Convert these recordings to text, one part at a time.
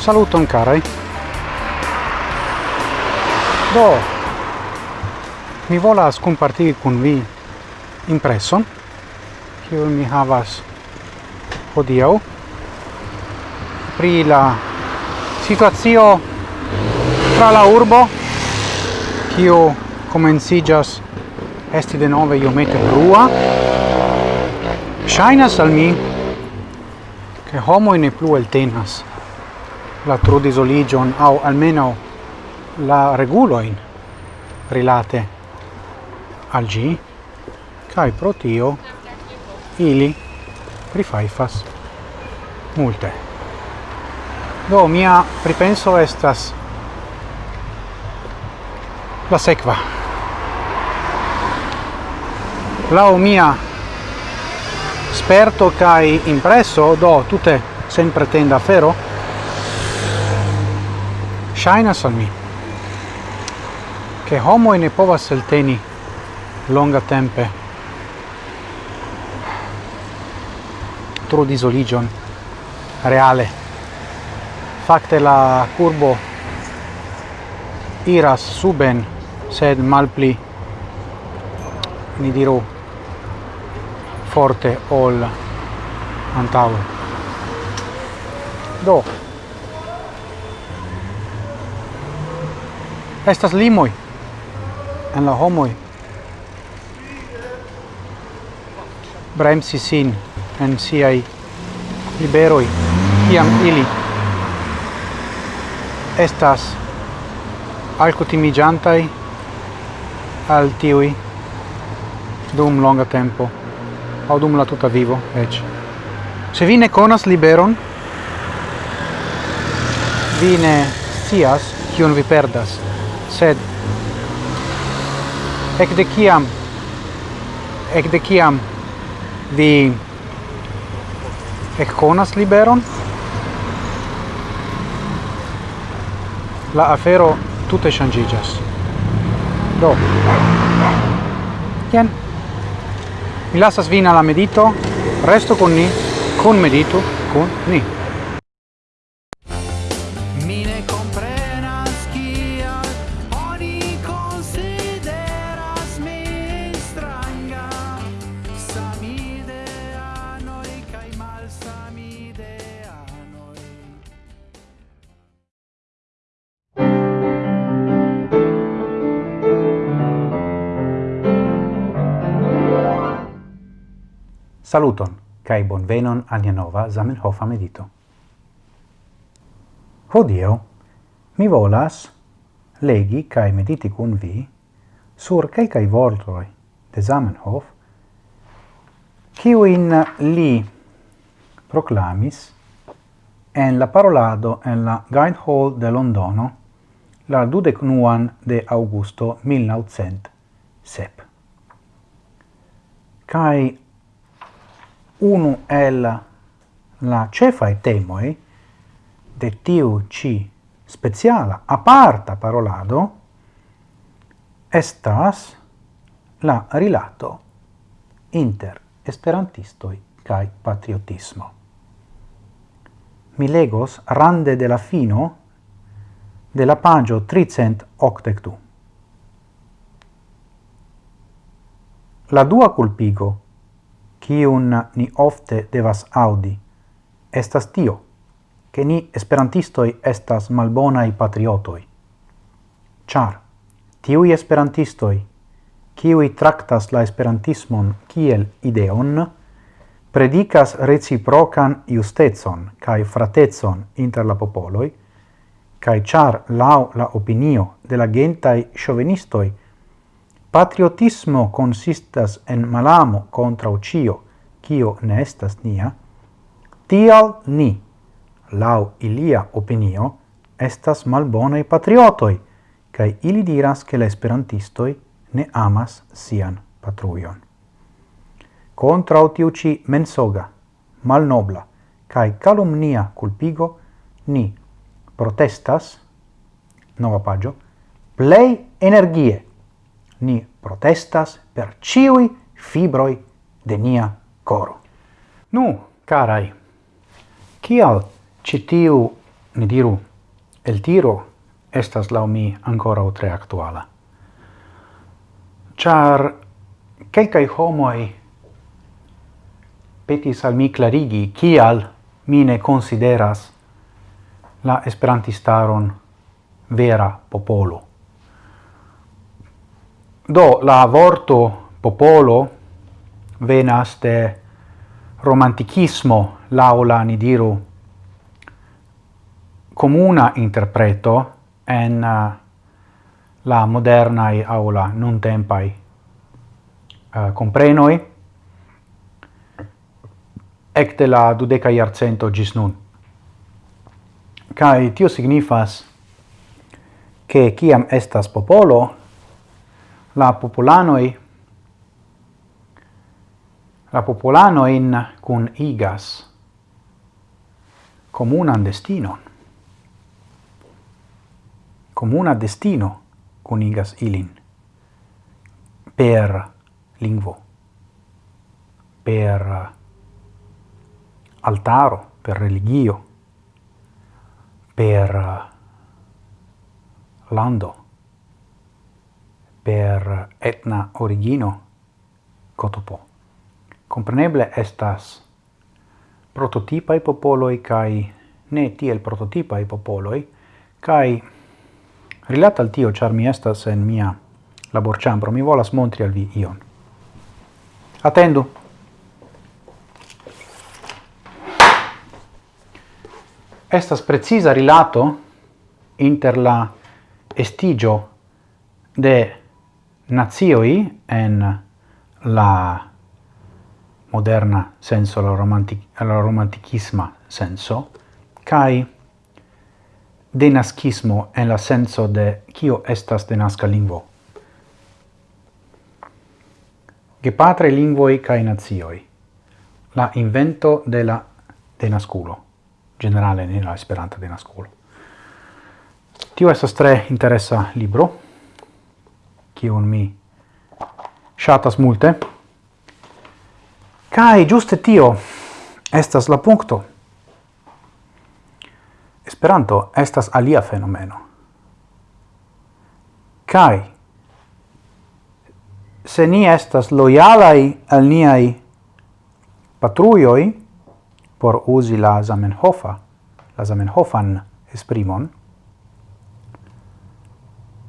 Saluton carai. Do mi volas compartiri con vi impreson che mi havas hodiaŭ pri la situazio tra la urbo kiu komenciĝas esti denove iomete brua. Ŝajnas al mi che homo in plu el tenas. La trudisoligion au almeno la reguloin rilate al gi kai pro tio ili prifaifas multe. Do mia pripenso estas la sekva. La mia aperto kai impresso do tutte sempre tenda fero shinas al mi. Che homo ne povas elteni longa tempe tro disoligion reale. Facte la curbo iras suben sed malpli ni diru forte ol antaŭe. Do estas limoj en la homoj bremsi sin en siaj liberoj kiam ili estas alkutimiĝantaj al tiuj dum longa tempo au dum la tuta vivo ec. Se vi ne liberon, vi ne scias kion vi perdas, sed ec ekde kiam de kiam vi ec conas liberon, la afero tutte changigas Do, jen. Mi lasas vin alla medito, resto con ni, con medito, con ni. Saluton, cae bonvenon al nova Zamenhofa medito. Hodio, mi volas legi cae mediti cun vi sur quelcae vortoi de Zamenhof, in li proclamis en la parolado en la Guide Hall de Londono la dudecnuan de augusto 1907. Cae unu el la cefai temoi de tiu ci speciala aparta parolado estas la rilato inter esperantistoi cae patriotismo. Mi legos rande de la fino de la pagio 382. La dua culpigo kiun ni ofte devas audi, estas tio, che ni esperantistoi estas malbonai patriotoi. Char, tiui esperantistoi, kiui tractas la esperantismon kiel ideon, predicas reciprocan justetson cae fratetson inter la popoloi, cae char lau la opinio de la gentai chauvinistoi patriotismo consistas en malamo contra ucio, cio ne estas nia, tial ni, lau ilia opinio, estas malbonei patriotoi, cae ili diras che le esperantistoi ne amas sian patruion. Contra utiuci mensoga, malnobla, cae calumnia culpigo, ni protestas, nova pagio, plei energie, ni protestas per ciui fibroi de nia coro. Nu, carai, cial citiu, ni diru, el tiro estas lau mi ancora tre actuala. Char quelcai homoi petis al mi clarigi cial mi ne consideras la esperantistaron vera popolo. Do la vorto popolo venas de romanticismo laula ni diru comuna interpreto en uh, la moderna aula non tempai uh, comprenoi ecte la dudeca iarcento gis nun. Cai tio signifas che ciam estas popolo la popolanoi la popolanoin kun igas comunan destinon. Comuna destino cunigas ilin. Per lingvo, per altaro, per religio, per lando, per etna origino cotopo. Compreneble estas prototipai popoloi kai ne tiel prototipai popoloi kai rilata al tio char mi estas en mia laborĉambro mi volas montri al vi ion. Attendu! Estas preciza rilato inter la estigio de nazioi en la moderna senso, la, romantic, la romanticisma senso, cae denascismo en la senso de kio estas denasca lingvo. Gepatre lingvoi kai nazioi. La invento de la denasculo, generale nella esperanta denasculo. Tio estas tre interessa libro, kiun mi shatas multe. Kai juste tio estas la punkto. Esperanto estas alia fenomeno. Kai se ni estas lojalai al niai patruioi por usi la Zamenhofa, la Zamenhofan esprimon,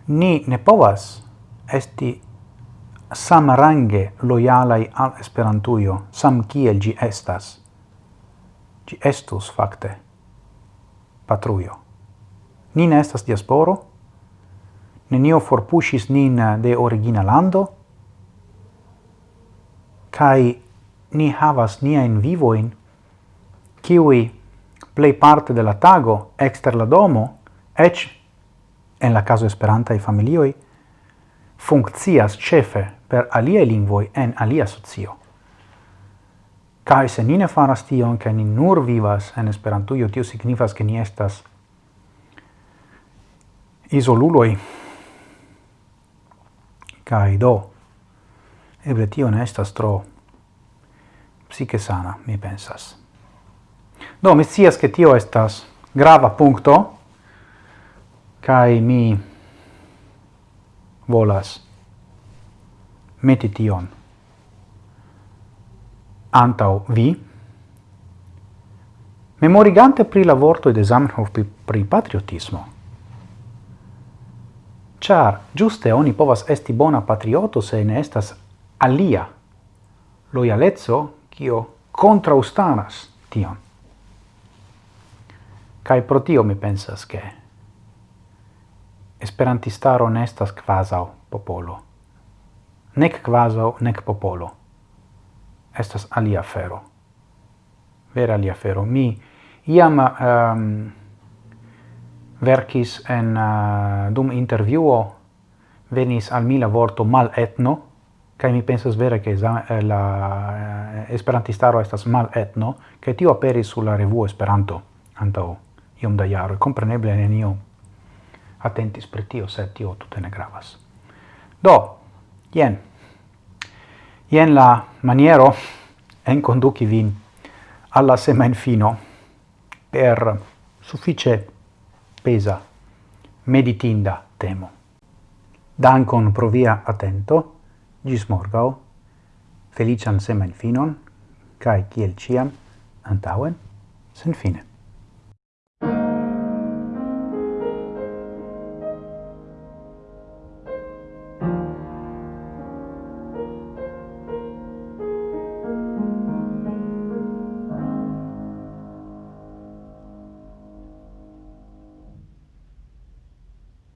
ni ne povas esti samrange loyalai al Esperantujo, sam kiel gi estas. Gi estus, fakte, patrujo. Ni ne estas diasporo, nenio forpuŝis nin de origina lando, kai ni havas nia in vivo in kiwi play parte de la tago, exter la domo, ech en la caso esperanta i familioi, funkcias chefe per alie lingvoi en alia socio. Kai se ni ne faras tion, ke ni nur vivas en Esperantujo, tio signifas, ke ni estas isoluloi. Kai do, eble tio ne estas tro psiche sana, mi pensas. Do, mi scias, ke tio estas grava punkto, kai mi volas meti tion antau vi, memorigante pri la vorto de Zamenhof pri, pri patriotismo, char giuste oni povas esti bona patrioto se ne estas alia loyalezzo kio contraustanas tion. Kai pro tio mi pensas che esperantistaro ne estas quasau popolo. Nec quasau, nec popolo. Estas alia fero. Vera alia fero. Mi iam um, ehm, verkis en uh, dum interviuo venis al mi la vorto mal etno, kai mi pensas vere che eh, la uh, esperantistaro estas mal etno, che tio aperis sulla revuo Esperanto antao iom da jaro, compreneble nenio atentis pri tio, sed tio tute ne gravas. Do, jen. Jen la maniero en conduci vin alla semen fino per suffice pesa meditinda temo. Dankon pro via attento, gis morgao, felician semen finon, cae ciel ciam, antauen, sen fine.